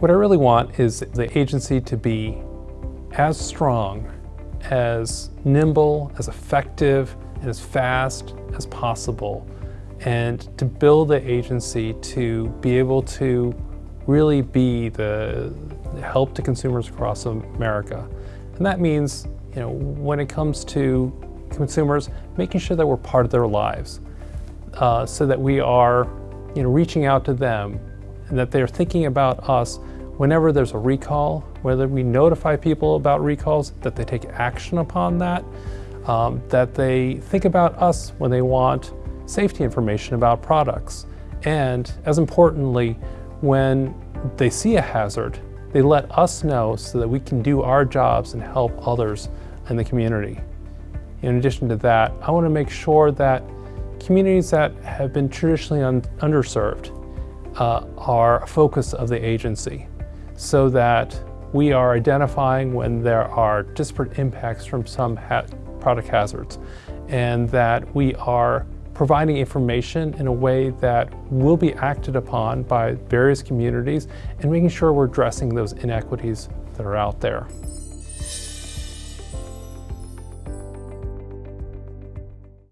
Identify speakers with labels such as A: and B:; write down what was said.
A: What I really want is the agency to be as strong, as nimble, as effective, and as fast as possible and to build the agency to be able to really be the help to consumers across America. And that means, you know, when it comes to consumers, making sure that we're part of their lives uh, so that we are, you know, reaching out to them and that they're thinking about us whenever there's a recall, whether we notify people about recalls, that they take action upon that, um, that they think about us when they want safety information about products. And as importantly, when they see a hazard, they let us know so that we can do our jobs and help others in the community. In addition to that, I want to make sure that communities that have been traditionally un underserved uh, are a focus of the agency so that we are identifying when there are disparate impacts from some ha product hazards and that we are providing information in a way that will be acted upon by various communities and making sure we're addressing those inequities that are out there.